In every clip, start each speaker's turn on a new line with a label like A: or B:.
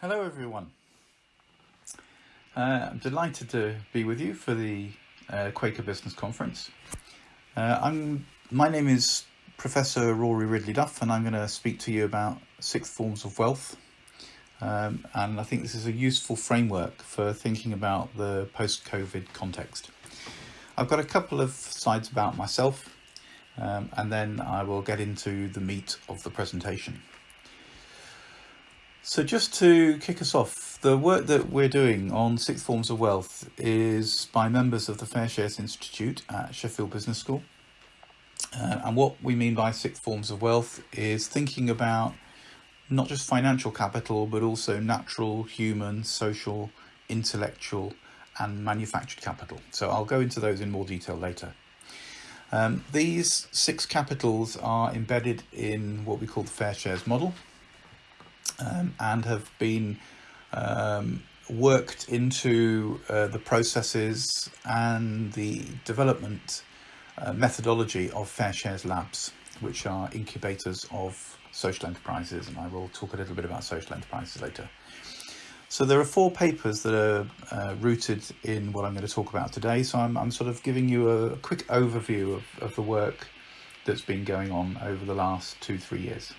A: Hello everyone. Uh, I'm delighted to be with you for the uh, Quaker Business Conference. Uh, I'm, my name is Professor Rory Ridley Duff and I'm going to speak to you about sixth forms of wealth. Um, and I think this is a useful framework for thinking about the post-COVID context. I've got a couple of slides about myself um, and then I will get into the meat of the presentation. So just to kick us off, the work that we're doing on sixth forms of wealth is by members of the Fair Shares Institute at Sheffield Business School. Uh, and what we mean by sixth forms of wealth is thinking about not just financial capital, but also natural, human, social, intellectual, and manufactured capital. So I'll go into those in more detail later. Um, these six capitals are embedded in what we call the Fair Shares model, um, and have been um, worked into uh, the processes and the development uh, methodology of Fair Shares Labs, which are incubators of social enterprises, and I will talk a little bit about social enterprises later. So there are four papers that are uh, rooted in what I'm going to talk about today. So I'm, I'm sort of giving you a quick overview of, of the work that's been going on over the last two, three years.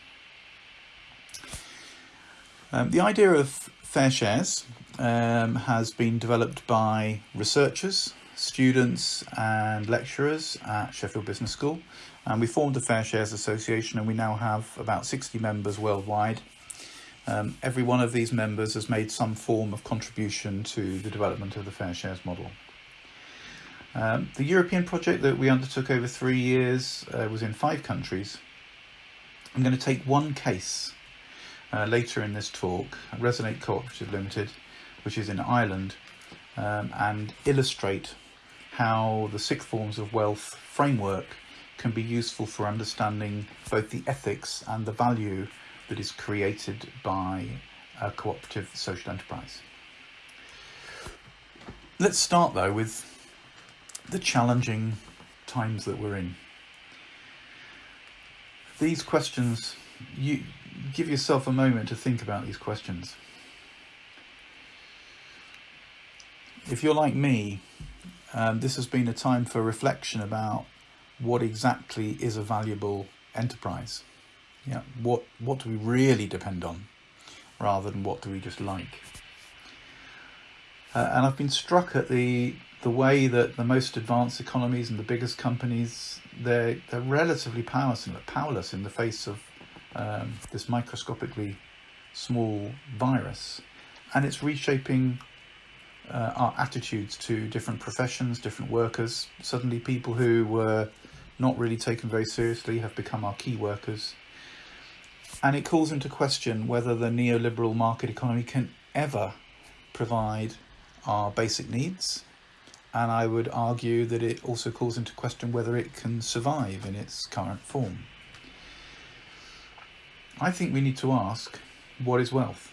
A: Um, the idea of fair shares um, has been developed by researchers, students and lecturers at Sheffield Business School and we formed the Fair Shares Association and we now have about 60 members worldwide. Um, every one of these members has made some form of contribution to the development of the Fair Shares model. Um, the European project that we undertook over three years uh, was in five countries. I'm going to take one case uh, later in this talk, Resonate Cooperative Limited, which is in Ireland, um, and illustrate how the six forms of wealth framework can be useful for understanding both the ethics and the value that is created by a cooperative social enterprise. Let's start though with the challenging times that we're in. These questions, you, give yourself a moment to think about these questions. If you're like me, um, this has been a time for reflection about what exactly is a valuable enterprise. Yeah, what what do we really depend on, rather than what do we just like? Uh, and I've been struck at the the way that the most advanced economies and the biggest companies they're they're relatively powerless powerless in the face of um, this microscopically small virus and it's reshaping uh, our attitudes to different professions, different workers. Suddenly people who were not really taken very seriously have become our key workers. And it calls into question whether the neoliberal market economy can ever provide our basic needs. And I would argue that it also calls into question whether it can survive in its current form. I think we need to ask, what is wealth?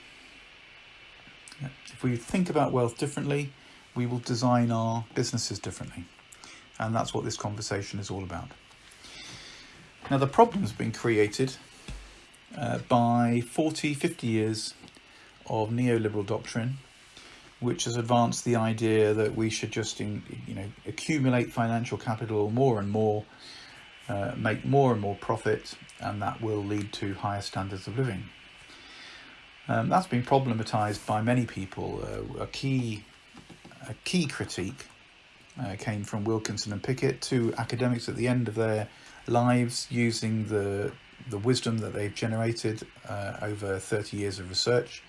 A: If we think about wealth differently, we will design our businesses differently. And that's what this conversation is all about. Now the problem's been created uh, by 40, 50 years of neoliberal doctrine, which has advanced the idea that we should just in, you know, accumulate financial capital more and more uh, make more and more profit and that will lead to higher standards of living. Um, that's been problematized by many people. Uh, a key a key critique uh, came from Wilkinson and Pickett, two academics at the end of their lives using the the wisdom that they've generated uh, over 30 years of research.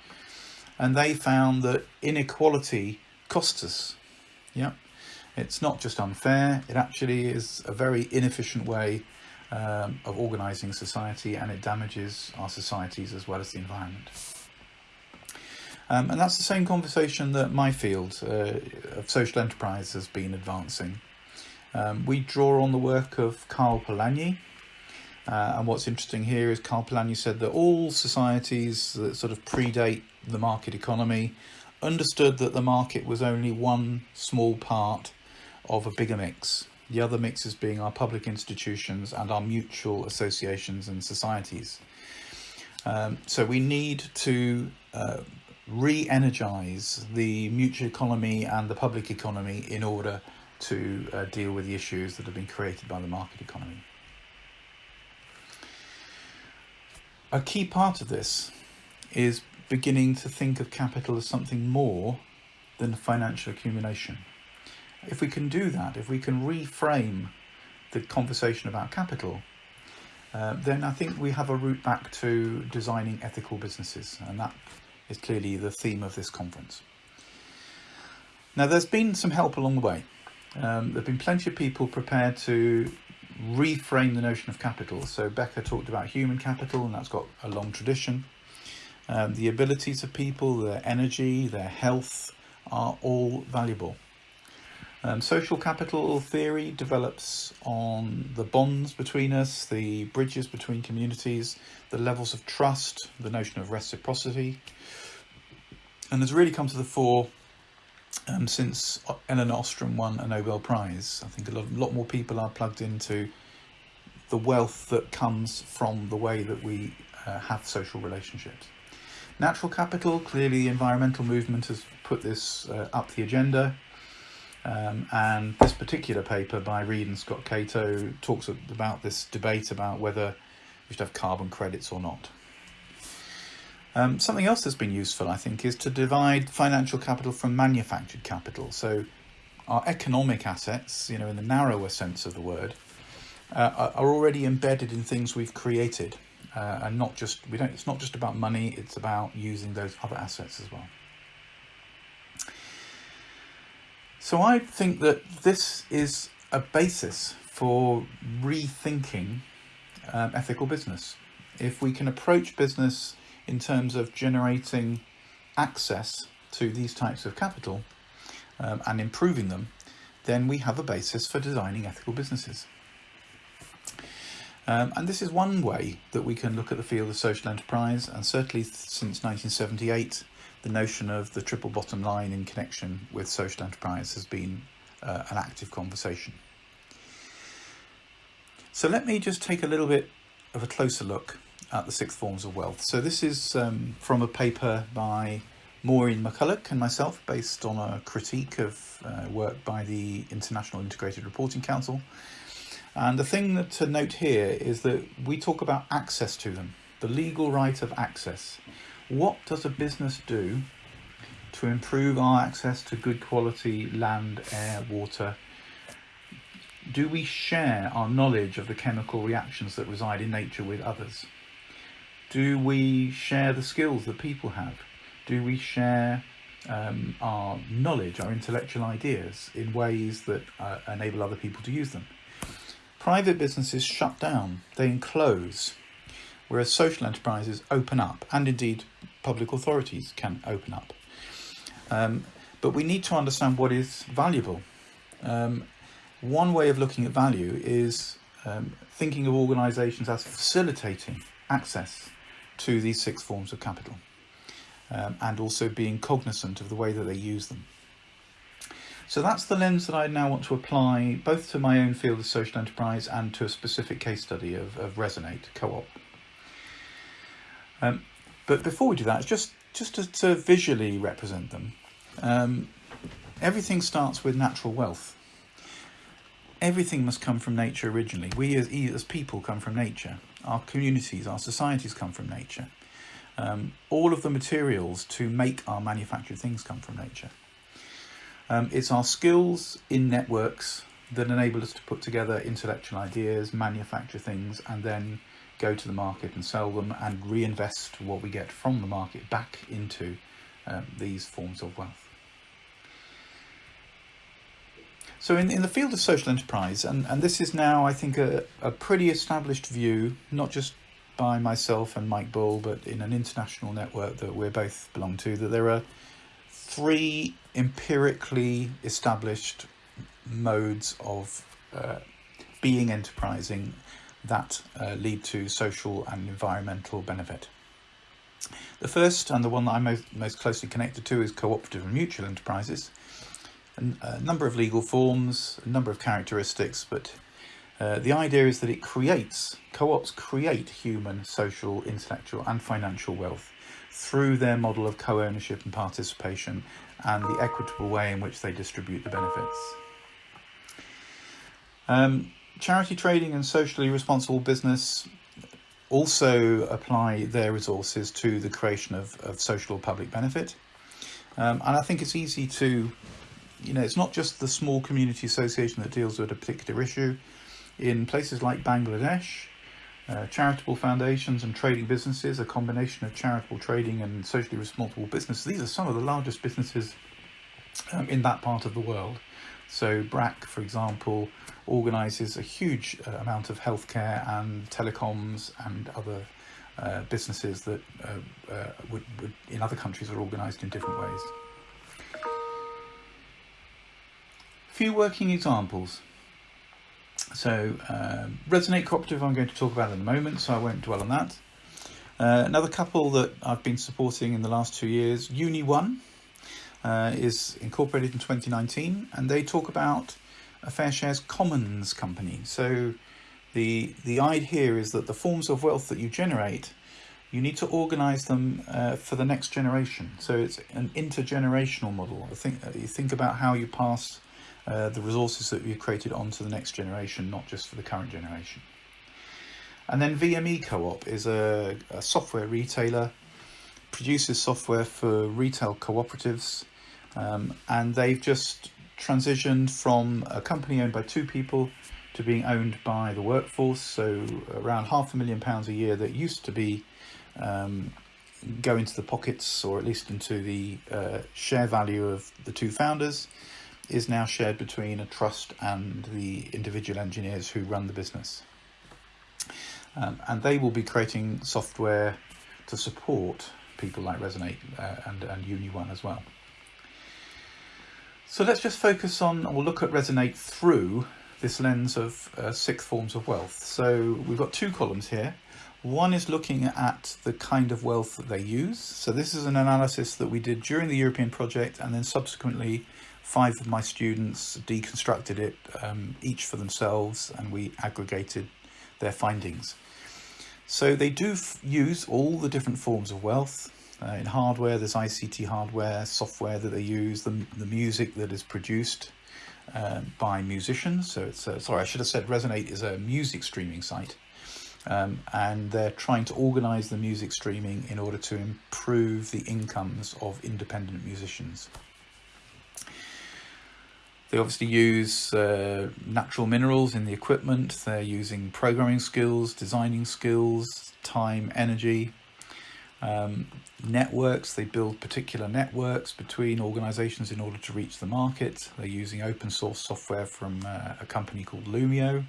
A: And they found that inequality costs us. Yeah. It's not just unfair, it actually is a very inefficient way um, of organising society and it damages our societies as well as the environment. Um, and that's the same conversation that my field uh, of social enterprise has been advancing. Um, we draw on the work of Karl Polanyi, uh, and what's interesting here is Karl Polanyi said that all societies that sort of predate the market economy understood that the market was only one small part of a bigger mix. The other mixes being our public institutions and our mutual associations and societies. Um, so we need to uh, re-energize the mutual economy and the public economy in order to uh, deal with the issues that have been created by the market economy. A key part of this is beginning to think of capital as something more than financial accumulation. If we can do that, if we can reframe the conversation about capital, uh, then I think we have a route back to designing ethical businesses, and that is clearly the theme of this conference. Now, there's been some help along the way. Um, there have been plenty of people prepared to reframe the notion of capital. So Becker talked about human capital, and that's got a long tradition. Um, the abilities of people, their energy, their health are all valuable. Um, social capital theory develops on the bonds between us, the bridges between communities, the levels of trust, the notion of reciprocity, and has really come to the fore um, since Elinor Ostrom won a Nobel Prize. I think a lot, a lot more people are plugged into the wealth that comes from the way that we uh, have social relationships. Natural capital, clearly the environmental movement has put this uh, up the agenda. Um, and this particular paper by Reed and Scott Cato talks about this debate about whether we should have carbon credits or not. Um, something else that's been useful, I think, is to divide financial capital from manufactured capital. So our economic assets, you know, in the narrower sense of the word, uh, are already embedded in things we've created. Uh, and not just, we don't, it's not just about money, it's about using those other assets as well. So I think that this is a basis for rethinking um, ethical business. If we can approach business in terms of generating access to these types of capital um, and improving them, then we have a basis for designing ethical businesses. Um, and this is one way that we can look at the field of social enterprise, and certainly since 1978, the notion of the triple bottom line in connection with social enterprise has been uh, an active conversation. So let me just take a little bit of a closer look at the six forms of wealth. So this is um, from a paper by Maureen McCulloch and myself based on a critique of uh, work by the International Integrated Reporting Council. And the thing to note here is that we talk about access to them, the legal right of access. What does a business do to improve our access to good quality land, air, water? Do we share our knowledge of the chemical reactions that reside in nature with others? Do we share the skills that people have? Do we share um, our knowledge, our intellectual ideas in ways that uh, enable other people to use them? Private businesses shut down, they enclose, whereas social enterprises open up, and indeed public authorities can open up. Um, but we need to understand what is valuable. Um, one way of looking at value is um, thinking of organisations as facilitating access to these six forms of capital um, and also being cognizant of the way that they use them. So that's the lens that I now want to apply both to my own field of social enterprise and to a specific case study of, of Resonate Co-op. Um, but before we do that, just just to, to visually represent them, um, everything starts with natural wealth. Everything must come from nature originally. We as, as people come from nature. Our communities, our societies come from nature. Um, all of the materials to make our manufactured things come from nature. Um, it's our skills in networks that enable us to put together intellectual ideas, manufacture things, and then go to the market and sell them and reinvest what we get from the market back into um, these forms of wealth. So in, in the field of social enterprise, and, and this is now, I think, a, a pretty established view, not just by myself and Mike Bull, but in an international network that we both belong to, that there are three empirically established modes of uh, being enterprising that uh, lead to social and environmental benefit. The first, and the one that I'm most, most closely connected to, is cooperative and mutual enterprises. a number of legal forms, a number of characteristics, but Uh, the idea is that it creates, co-ops create human, social, intellectual and financial wealth through their model of co-ownership and participation and the equitable way in which they distribute the benefits. Um, charity trading and socially responsible business also apply their resources to the creation of, of social or public benefit. Um, and I think it's easy to, you know, it's not just the small community association that deals with a particular issue. In places like Bangladesh, uh, charitable foundations and trading businesses, a combination of charitable trading and socially responsible business. These are some of the largest businesses um, in that part of the world. So BRAC, for example, organises a huge uh, amount of healthcare and telecoms and other uh, businesses that uh, uh would, would, in other countries are organised in different ways. A few working examples. So um, Resonate Cooperative I'm going to talk about in a moment, so I won't dwell on that. Uh, another couple that I've been supporting in the last two years, Uni One, uh, is incorporated in 2019 and they talk about a fair shares Commons company. So the, the idea here is that the forms of wealth that you generate, you need to organize them uh, for the next generation. So it's an intergenerational model. I think uh, you think about how you pass uh, the resources that you've created onto the next generation, not just for the current generation. And then VME Co-op is a, a software retailer, produces software for retail cooperatives, um, and they've just transitioned from a company owned by two people to being owned by the workforce. So around half a million pounds a year that used to be um, go into the pockets or at least into the uh, share value of the two founders is now shared between a trust and the individual engineers who run the business. Um, and they will be creating software to support people like Resonate uh, and, and Uni1 as well. So let's just focus on, or look at Resonate through this lens of uh, six forms of wealth. So we've got two columns here. One is looking at the kind of wealth that they use. So this is an analysis that we did during the European project and then subsequently five of my students deconstructed it um, each for themselves and we aggregated their findings. So they do use all the different forms of wealth. Uh, in hardware, there's ICT hardware, software that they use, the, the music that is produced uh, by musicians. So it's, uh, sorry, I should have said Resonate is a music streaming site. Um, and they're trying to organize the music streaming in order to improve the incomes of independent musicians. They obviously use uh, natural minerals in the equipment. They're using programming skills, designing skills, time, energy, um, networks, they build particular networks between organizations in order to reach the market. They're using open source software from uh, a company called Lumio.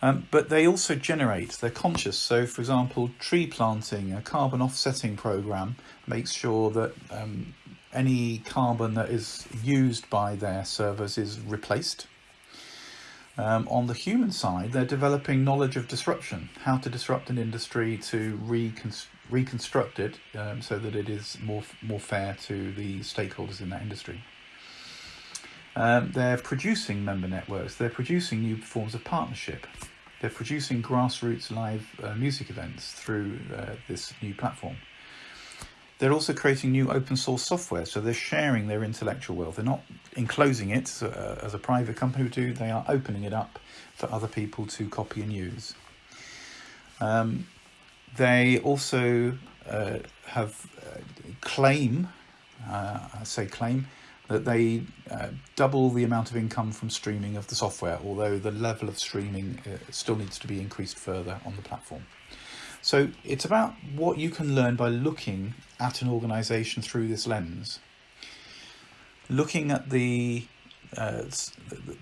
A: Um, but they also generate, they're conscious. So for example, tree planting, a carbon offsetting program makes sure that um, any carbon that is used by their servers is replaced. Um, on the human side, they're developing knowledge of disruption, how to disrupt an industry to reconstruct reconstruct it um, so that it is more more fair to the stakeholders in that industry. Um, they're producing member networks, they're producing new forms of partnership, they're producing grassroots live uh, music events through uh, this new platform. They're also creating new open source software, so they're sharing their intellectual wealth. They're not enclosing it uh, as a private company would do, they are opening it up for other people to copy and use. Um, they also uh, have uh, claim, uh, I say claim, that they uh, double the amount of income from streaming of the software, although the level of streaming uh, still needs to be increased further on the platform. So it's about what you can learn by looking at an organization through this lens. Looking at the uh,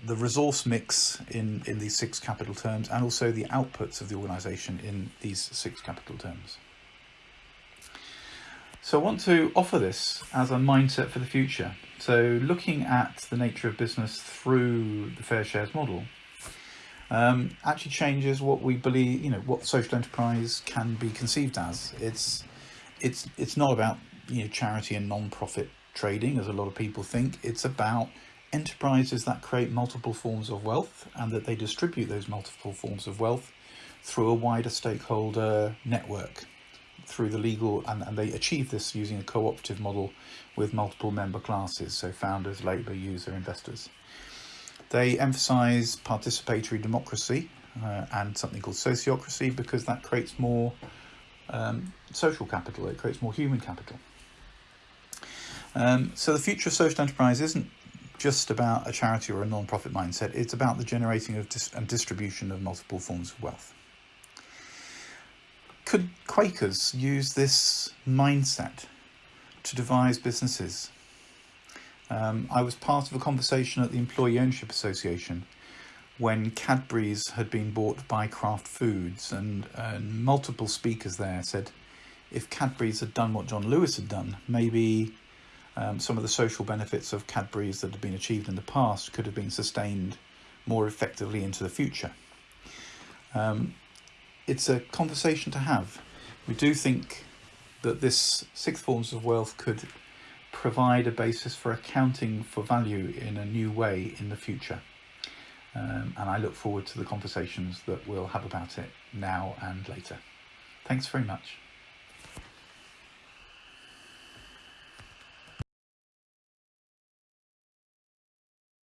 A: the resource mix in, in these six capital terms and also the outputs of the organisation in these six capital terms. So I want to offer this as a mindset for the future. So looking at the nature of business through the fair shares model um, actually changes what we believe, you know, what social enterprise can be conceived as. It's, it's, it's not about, you know, charity and non-profit trading as a lot of people think. It's about enterprises that create multiple forms of wealth and that they distribute those multiple forms of wealth through a wider stakeholder network through the legal and, and they achieve this using a cooperative model with multiple member classes so founders labour user investors they emphasize participatory democracy uh, and something called sociocracy because that creates more um, social capital it creates more human capital um, so the future of social enterprise isn't just about a charity or a non-profit mindset. It's about the generating of dis and distribution of multiple forms of wealth. Could Quakers use this mindset to devise businesses? Um, I was part of a conversation at the Employee Ownership Association when Cadbury's had been bought by Kraft Foods and, and multiple speakers there said if Cadbury's had done what John Lewis had done, maybe um, some of the social benefits of Cadbury's that had been achieved in the past could have been sustained more effectively into the future. Um, it's a conversation to have. We do think that this sixth forms of wealth could provide a basis for accounting for value in a new way in the future. Um, and I look forward to the conversations that we'll have about it now and later. Thanks very much.